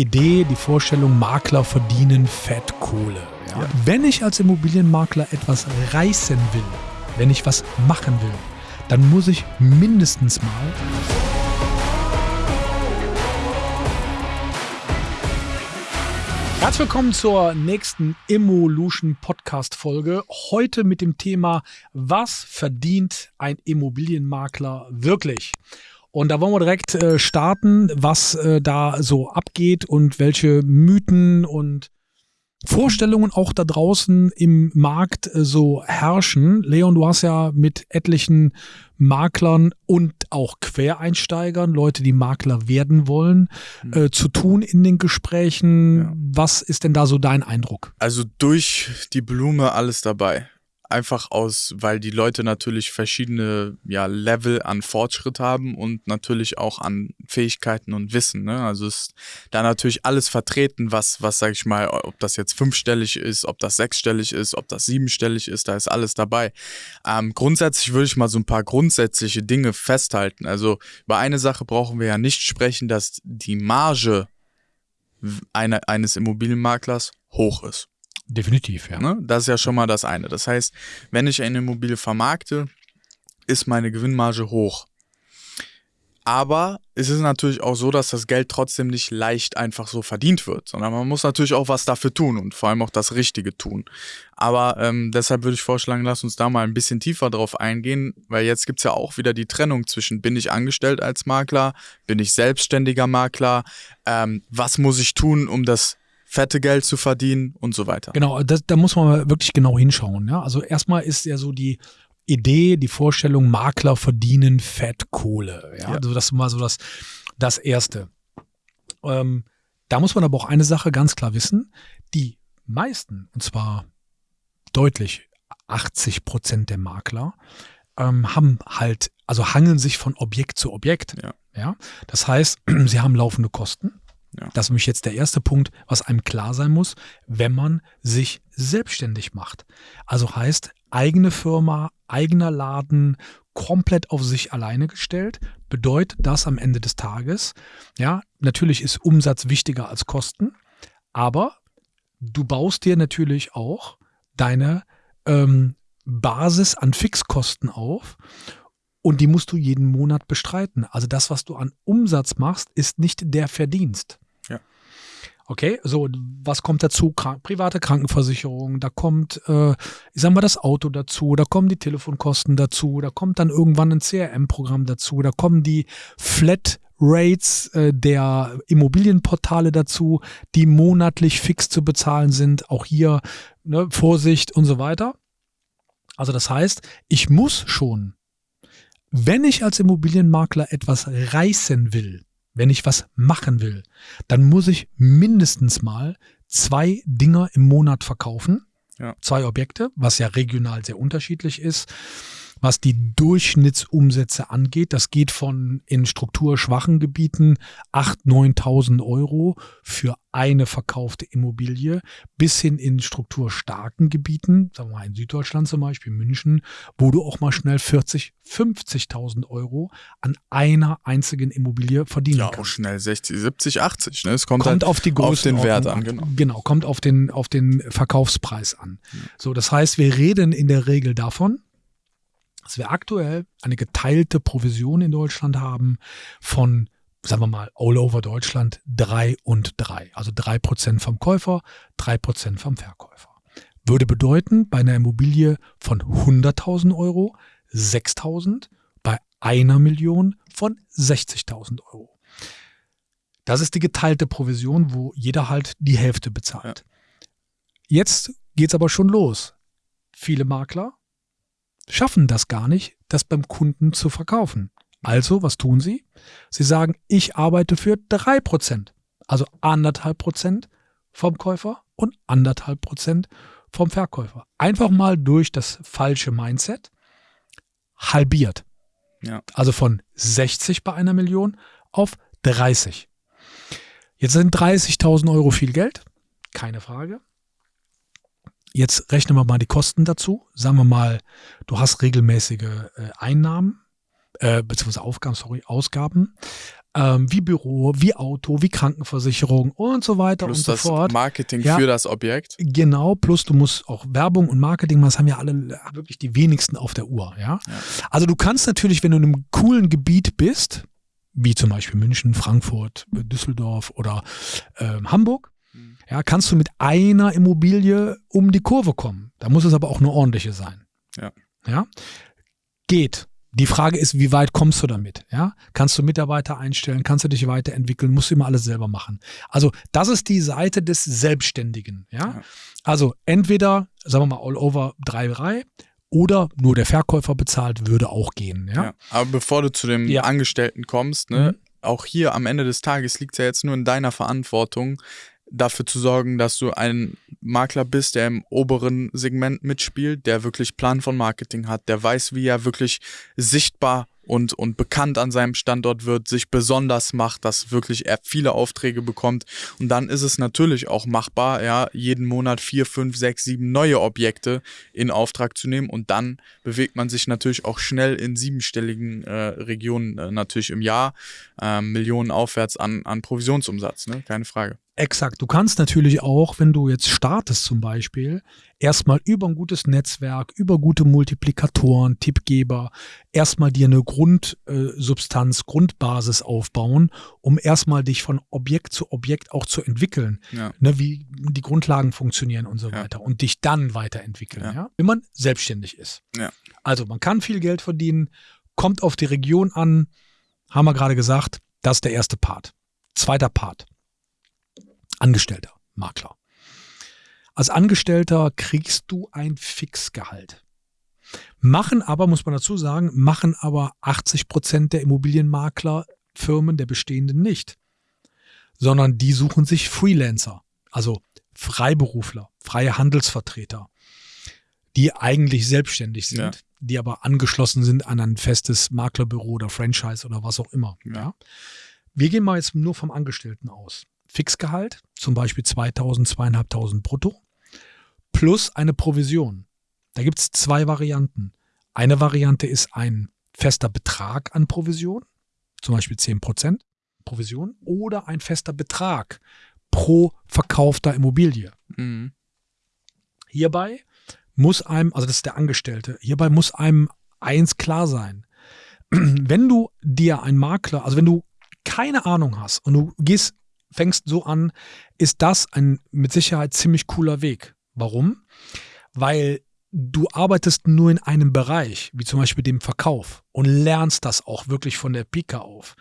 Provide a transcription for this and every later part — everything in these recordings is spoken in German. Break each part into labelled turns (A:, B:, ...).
A: Idee, die Vorstellung, Makler verdienen Fettkohle. Ja? Ja. Wenn ich als Immobilienmakler etwas reißen will, wenn ich was machen will, dann muss ich mindestens mal Herzlich willkommen zur nächsten Evolution Podcast Folge. Heute mit dem Thema, was verdient ein Immobilienmakler wirklich? Und da wollen wir direkt äh, starten, was äh, da so abgeht und welche Mythen und Vorstellungen auch da draußen im Markt äh, so herrschen. Leon, du hast ja mit etlichen Maklern und auch Quereinsteigern, Leute, die Makler werden wollen, mhm. zu tun in den Gesprächen. Ja. Was ist denn da so dein Eindruck?
B: Also durch die Blume alles dabei einfach aus, weil die Leute natürlich verschiedene ja, Level an Fortschritt haben und natürlich auch an Fähigkeiten und Wissen. Ne? Also ist da natürlich alles vertreten, was, was sag ich mal, ob das jetzt fünfstellig ist, ob das sechsstellig ist, ob das siebenstellig ist, da ist alles dabei. Ähm, grundsätzlich würde ich mal so ein paar grundsätzliche Dinge festhalten. Also über eine Sache brauchen wir ja nicht sprechen, dass die Marge eine, eines Immobilienmaklers hoch ist.
A: Definitiv, ja.
B: Ne? Das ist ja schon mal das eine. Das heißt, wenn ich eine Immobilie vermarkte, ist meine Gewinnmarge hoch. Aber es ist natürlich auch so, dass das Geld trotzdem nicht leicht einfach so verdient wird, sondern man muss natürlich auch was dafür tun und vor allem auch das Richtige tun. Aber ähm, deshalb würde ich vorschlagen, lass uns da mal ein bisschen tiefer drauf eingehen, weil jetzt gibt es ja auch wieder die Trennung zwischen bin ich angestellt als Makler, bin ich selbstständiger Makler, ähm, was muss ich tun, um das fette Geld zu verdienen und so weiter.
A: Genau, das, da muss man wirklich genau hinschauen. Ja? Also erstmal ist ja so die Idee, die Vorstellung, Makler verdienen Fettkohle. Ja? ja. Also das ist mal so das, das Erste. Ähm, da muss man aber auch eine Sache ganz klar wissen. Die meisten, und zwar deutlich 80 Prozent der Makler, ähm, haben halt, also hangeln sich von Objekt zu Objekt. Ja. ja. Das heißt, sie haben laufende Kosten. Ja. Das ist nämlich jetzt der erste Punkt, was einem klar sein muss, wenn man sich selbstständig macht. Also heißt, eigene Firma, eigener Laden, komplett auf sich alleine gestellt, bedeutet das am Ende des Tages, ja, natürlich ist Umsatz wichtiger als Kosten, aber du baust dir natürlich auch deine ähm, Basis an Fixkosten auf und die musst du jeden Monat bestreiten. Also das, was du an Umsatz machst, ist nicht der Verdienst. Okay, so, was kommt dazu? Krank private Krankenversicherung, da kommt, äh, ich sag mal, das Auto dazu, da kommen die Telefonkosten dazu, da kommt dann irgendwann ein CRM-Programm dazu, da kommen die Flat Rates äh, der Immobilienportale dazu, die monatlich fix zu bezahlen sind. Auch hier ne, Vorsicht und so weiter. Also das heißt, ich muss schon wenn ich als Immobilienmakler etwas reißen will, wenn ich was machen will, dann muss ich mindestens mal zwei Dinger im Monat verkaufen. Ja. Zwei Objekte, was ja regional sehr unterschiedlich ist was die Durchschnittsumsätze angeht. Das geht von in strukturschwachen Gebieten 8.000, 9.000 Euro für eine verkaufte Immobilie bis hin in strukturstarken Gebieten, sagen wir mal in Süddeutschland zum Beispiel, München, wo du auch mal schnell 40, 50.000 Euro an einer einzigen Immobilie verdienen ja, kannst. Ja, auch
B: schnell 60, 70, 80. Ne? Es kommt,
A: kommt halt auf, die
B: auf den Wert an.
A: Genau. genau, kommt auf den, auf den Verkaufspreis an. So, das heißt, wir reden in der Regel davon, dass wir aktuell eine geteilte Provision in Deutschland haben von, sagen wir mal, all over Deutschland drei und drei. Also drei Prozent vom Käufer, drei Prozent vom Verkäufer. Würde bedeuten, bei einer Immobilie von 100.000 Euro 6.000, bei einer Million von 60.000 Euro. Das ist die geteilte Provision, wo jeder halt die Hälfte bezahlt. Ja. Jetzt es aber schon los. Viele Makler schaffen das gar nicht, das beim Kunden zu verkaufen. Also, was tun sie? Sie sagen, ich arbeite für drei Prozent, also anderthalb Prozent vom Käufer und anderthalb Prozent vom Verkäufer. Einfach mal durch das falsche Mindset halbiert. Ja. Also von 60 bei einer Million auf 30. Jetzt sind 30.000 Euro viel Geld, keine Frage. Jetzt rechnen wir mal die Kosten dazu. Sagen wir mal, du hast regelmäßige äh, Einnahmen, äh, beziehungsweise Aufgaben, sorry, Ausgaben. ähm, wie Büro, wie Auto, wie Krankenversicherung und so weiter
B: Plus
A: und so
B: das
A: fort.
B: Marketing
A: Ja.
B: für das Objekt.
A: Genau, plus du musst auch Werbung und Marketing, machen, das haben ja alle wirklich die wenigsten auf der Uhr, ja.
B: Ja.
A: Also du kannst natürlich, wenn du in einem coolen Gebiet bist, wie zum Beispiel München, Frankfurt, Düsseldorf oder ähm, Hamburg. Ja, kannst du mit einer Immobilie um die Kurve kommen. Da muss es aber auch eine ordentliche sein.
B: Ja.
A: Ja. Geht. Die Frage ist, wie weit kommst du damit? Ja? Kannst du Mitarbeiter einstellen? Kannst du dich weiterentwickeln? Musst du immer alles selber machen. Also, das ist die Seite des Selbstständigen. Ja?
B: Ja.
A: Also, entweder, sagen wir mal, all over 3-3 oder nur der Verkäufer bezahlt, würde auch gehen. Ja?
B: Ja. Aber bevor du zu dem
A: Ja.
B: Angestellten kommst, ne,
A: Mhm.
B: auch hier am Ende des Tages liegt es ja jetzt nur in deiner Verantwortung, dafür zu sorgen, dass du ein Makler bist, der im oberen Segment mitspielt, der wirklich Plan von Marketing hat, der weiß, wie er wirklich sichtbar und, und bekannt an seinem Standort wird, sich besonders macht, dass wirklich er viele Aufträge bekommt. Und dann ist es natürlich auch machbar, ja, jeden Monat vier, fünf, sechs, sieben neue Objekte in Auftrag zu nehmen. Und dann bewegt man sich natürlich auch schnell in siebenstelligen äh, Regionen äh, natürlich im Jahr, äh, Millionen aufwärts an, an Provisionsumsatz, ne? Keine Frage.
A: Exakt. Du kannst natürlich auch, wenn du jetzt startest zum Beispiel, erstmal über ein gutes Netzwerk, über gute Multiplikatoren, Tippgeber, erstmal dir eine Grundsubstanz, Grundbasis aufbauen, um erstmal dich von Objekt zu Objekt auch zu entwickeln,
B: Ja.
A: ne, wie die Grundlagen funktionieren und so
B: Ja.
A: weiter und dich dann weiterentwickeln,
B: Ja.
A: wenn man selbstständig ist. Also man kann viel Geld verdienen, kommt auf die Region an, haben wir gerade gesagt, das ist der erste Part. Zweiter Part. Angestellter, Makler. Als Angestellter kriegst du ein Fixgehalt. Machen aber, muss man dazu sagen, machen aber 80 Prozent der Immobilienmaklerfirmen der bestehenden nicht, sondern die suchen sich Freelancer, also Freiberufler, freie Handelsvertreter, die eigentlich selbstständig sind,
B: Ja.
A: die aber angeschlossen sind an ein festes Maklerbüro oder Franchise oder was auch immer.
B: Ja.
A: Ja. Wir gehen mal jetzt nur vom Angestellten aus. Fixgehalt, zum Beispiel 2000, 2500 brutto, plus eine Provision. Da gibt es zwei Varianten. Eine Variante ist ein fester Betrag an Provision, zum Beispiel 10% Provision, oder ein fester Betrag pro verkaufter Immobilie.
B: Mhm.
A: Hierbei muss einem, also das ist der Angestellte, hierbei muss einem eins klar sein. Wenn du dir ein Makler, also wenn du keine Ahnung hast und du gehst, fängst so an, ist das ein mit Sicherheit ziemlich cooler Weg. Warum? Weil du arbeitest nur in einem Bereich, wie zum Beispiel dem Verkauf und lernst das auch wirklich von der Pika auf,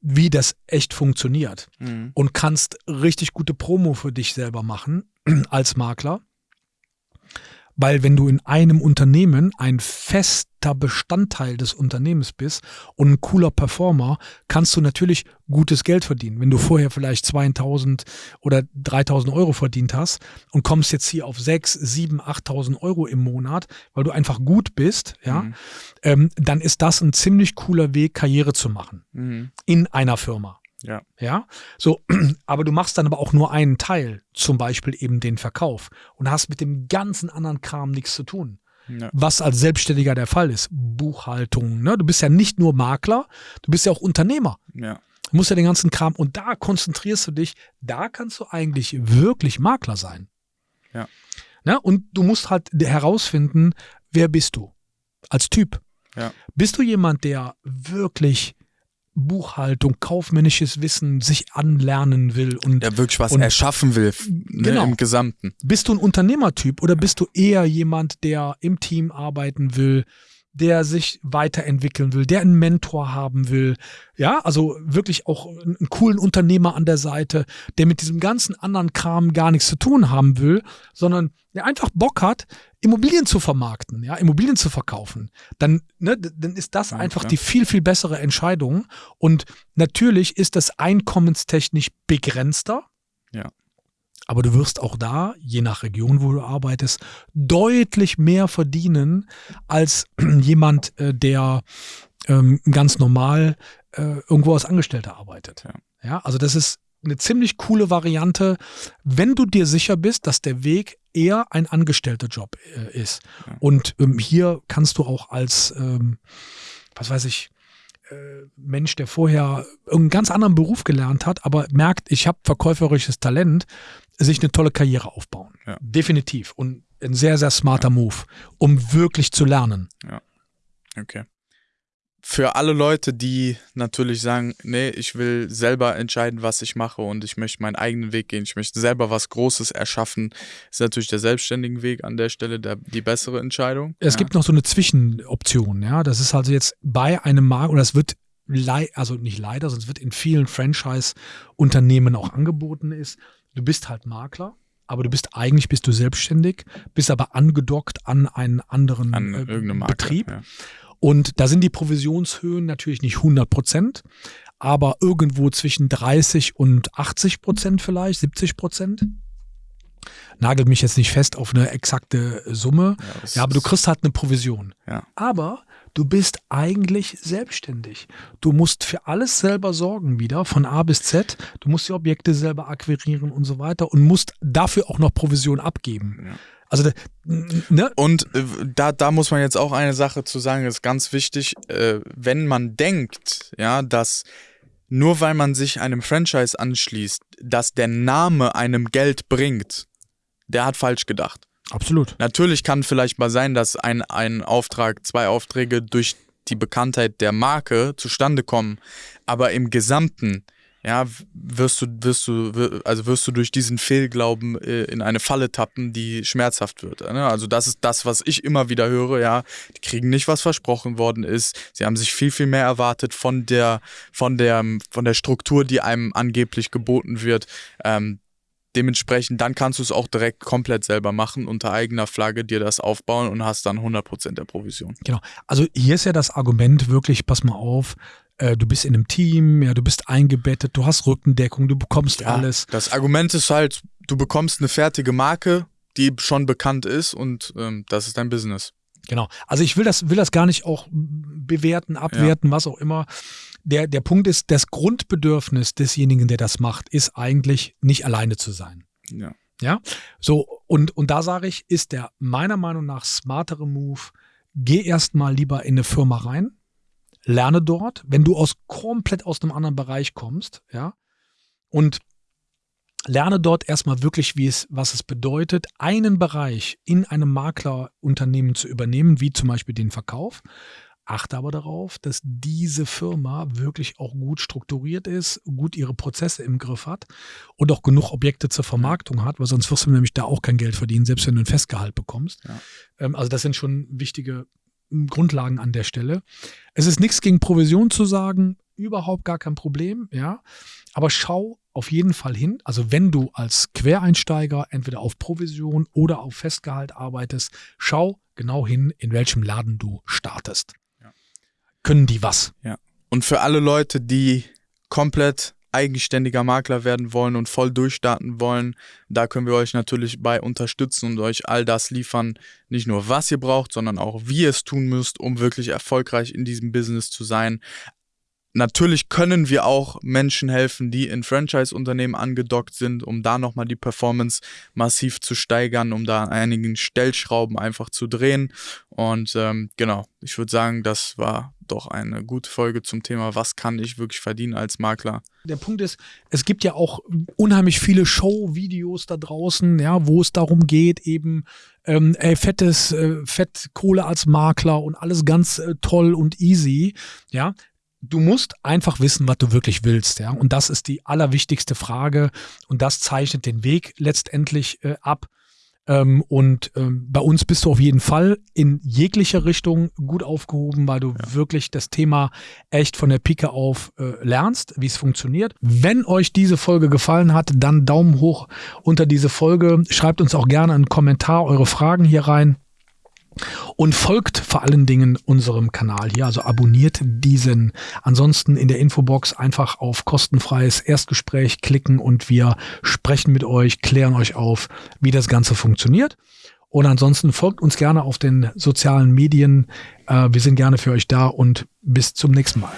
A: wie das echt funktioniert
B: Mhm.
A: und kannst richtig gute Promo für dich selber machen als Makler. Weil wenn du in einem Unternehmen ein fester Bestandteil des Unternehmens bist und ein cooler Performer, kannst du natürlich gutes Geld verdienen. Wenn du vorher vielleicht 2000 oder 3000 Euro verdient hast und kommst jetzt hier auf 6, 7, 8000 Euro im Monat, weil du einfach gut bist, ja,
B: Mhm.
A: ähm, dann ist das ein ziemlich cooler Weg, Karriere zu machen
B: Mhm.
A: in einer Firma.
B: Ja.
A: Ja, so, aber du machst dann aber auch nur einen Teil, zum Beispiel eben den Verkauf und hast mit dem ganzen anderen Kram nichts zu tun.
B: Ja.
A: Was als Selbstständiger der Fall ist. Buchhaltung, ne? Du bist ja nicht nur Makler, du bist ja auch Unternehmer.
B: Ja.
A: Du musst ja den ganzen Kram und da konzentrierst du dich, da kannst du eigentlich wirklich Makler sein.
B: Ja.
A: Ne? Und du musst halt herausfinden, wer bist du als Typ.
B: Ja.
A: Bist du jemand, der wirklich Buchhaltung, kaufmännisches Wissen sich anlernen will und
B: Der wirklich was
A: Und-
B: erschaffen will, ne,
A: Genau.
B: im Gesamten.
A: bist du ein Unternehmertyp oder bist du eher jemand, der im Team arbeiten will, der sich weiterentwickeln will, der einen Mentor haben will, ja, also wirklich auch einen coolen Unternehmer an der Seite, der mit diesem ganzen anderen Kram gar nichts zu tun haben will, sondern der einfach Bock hat, Immobilien zu vermarkten, ja, Immobilien zu verkaufen, dann, ne, dann ist das
B: Ja,
A: einfach
B: klar.
A: die viel, viel bessere Entscheidung. Und natürlich ist das einkommenstechnisch begrenzter. Aber du wirst auch da, je nach Region, wo du arbeitest, deutlich mehr verdienen als jemand, äh, der ähm, ganz normal äh, irgendwo als Angestellter arbeitet.
B: Ja.
A: ja, also das ist eine ziemlich coole Variante, wenn du dir sicher bist, dass der Weg eher ein Angestellterjob äh, ist.
B: Ja.
A: Und ähm, hier kannst du auch als, ähm, was weiß ich, äh, Mensch, der vorher irgendeinen ganz anderen Beruf gelernt hat, aber merkt, ich habe verkäuferisches Talent, sich eine tolle Karriere aufbauen.
B: Ja.
A: Definitiv. Und ein sehr, sehr smarter Move, um wirklich zu lernen.
B: Okay. Für alle Leute, die natürlich sagen, nee, ich will selber entscheiden, was ich mache und ich möchte meinen eigenen Weg gehen, ich möchte selber was Großes erschaffen, ist natürlich der selbstständige Weg an der Stelle der, die bessere Entscheidung.
A: Es
B: ja.
A: gibt noch so eine Zwischenoption, ja. Das ist also jetzt bei einem Markt, und das wird also nicht leider, sondern es wird in vielen Franchise-Unternehmen auch angeboten ist. Du bist halt Makler, aber du bist eigentlich bist du selbstständig, bist aber angedockt an einen anderen
B: an
A: äh,
B: Markt.
A: Betrieb.
B: Ja.
A: Und da sind die Provisionshöhen natürlich nicht 100 Prozent, aber irgendwo zwischen 30 und 80 Prozent vielleicht, 70 Prozent. Nagelt mich jetzt nicht fest auf eine exakte Summe.
B: Ja, das
A: Ja, aber du kriegst halt eine Provision.
B: Ja.
A: Aber du bist eigentlich selbstständig. Du musst für alles selber sorgen wieder, von A bis Z. Du musst die Objekte selber akquirieren und so weiter und musst dafür auch noch Provision abgeben.
B: Ja.
A: Also, ne?
B: Und äh, da, da muss man jetzt auch eine Sache zu sagen, ist ganz wichtig, äh, wenn man denkt, ja, dass nur weil man sich einem Franchise anschließt, dass der Name einem Geld bringt, der hat falsch gedacht.
A: Absolut.
B: Natürlich kann vielleicht mal sein, dass ein, ein Auftrag, zwei Aufträge durch die Bekanntheit der Marke zustande kommen, aber im Gesamten, ja, wirst du, wirst du, also wirst du durch diesen Fehlglauben äh, in eine Falle tappen, die schmerzhaft wird. Ne? Also das ist das, was ich immer wieder höre, ja, die kriegen nicht, was versprochen worden ist. Sie haben sich viel, viel mehr erwartet von der, von der, von der Struktur, die einem angeblich geboten wird. Ähm, dementsprechend, dann kannst du es auch direkt komplett selber machen, unter eigener Flagge dir das aufbauen und hast dann 100% der Provision.
A: Genau. Also hier ist ja das Argument wirklich, pass mal auf, äh, du bist in einem Team, ja, du bist eingebettet, du hast Rückendeckung, du bekommst alles.
B: Das Argument ist halt, du bekommst eine fertige Marke, die schon bekannt ist und ähm, das ist dein Business.
A: Genau. Also ich will das, will das gar nicht auch bewerten, abwerten, was auch immer. Der, der Punkt ist, das Grundbedürfnis desjenigen, der das macht, ist eigentlich nicht alleine zu sein.
B: Ja.
A: Ja, so und, und da sage ich, ist der meiner Meinung nach smartere Move, geh erstmal lieber in eine Firma rein, lerne dort, wenn du aus komplett aus einem anderen Bereich kommst, ja, und lerne dort erstmal wirklich, wie es, was es bedeutet, einen Bereich in einem Maklerunternehmen zu übernehmen, wie zum Beispiel den Verkauf. Achte aber darauf, dass diese Firma wirklich auch gut strukturiert ist, gut ihre Prozesse im Griff hat und auch genug Objekte zur Vermarktung hat, weil sonst wirst du nämlich da auch kein Geld verdienen, selbst wenn du ein Festgehalt bekommst.
B: Ja.
A: Ähm, also das sind schon wichtige m, Grundlagen an der Stelle. Es ist nichts gegen Provision zu sagen, überhaupt gar kein Problem, ja. Aber schau auf jeden Fall hin. Also wenn du als Quereinsteiger entweder auf Provision oder auf Festgehalt arbeitest, schau genau hin, in welchem Laden du startest.
B: Ja.
A: Können die was?
B: Und für alle Leute, die komplett eigenständiger Makler werden wollen und voll durchstarten wollen, da können wir euch natürlich bei unterstützen und euch all das liefern, nicht nur was ihr braucht, sondern auch wie ihr es tun müsst, um wirklich erfolgreich in diesem Business zu sein. Natürlich können wir auch Menschen helfen, die in Franchise-Unternehmen angedockt sind, um da nochmal die Performance massiv zu steigern, um da einigen Stellschrauben einfach zu drehen. Und ähm, genau, ich würde sagen, das war doch eine gute Folge zum Thema, was kann ich wirklich verdienen als Makler.
A: Der Punkt ist, es gibt ja auch unheimlich viele Show-Videos da draußen, ja, wo es darum geht, eben ähm, ey, fettes, äh, Fettkohle als Makler und alles ganz äh, toll und easy, ja. Du musst einfach wissen, was du wirklich willst, ja. Und das ist die allerwichtigste Frage und das zeichnet den Weg letztendlich äh, ab. Ähm, und ähm, bei uns bist du auf jeden Fall in jeglicher Richtung gut aufgehoben, weil du wirklich das Thema echt von der Pike auf äh, lernst, wie es funktioniert. Wenn euch diese Folge gefallen hat, dann Daumen hoch unter diese Folge. Schreibt uns auch gerne einen Kommentar, eure Fragen hier rein. Und folgt vor allen Dingen unserem Kanal hier, also abonniert diesen. Ansonsten in der Infobox einfach auf kostenfreies Erstgespräch klicken und wir sprechen mit euch, klären euch auf, wie das Ganze funktioniert. Und ansonsten folgt uns gerne auf den sozialen Medien. Äh, wir sind gerne für euch da und bis zum nächsten Mal.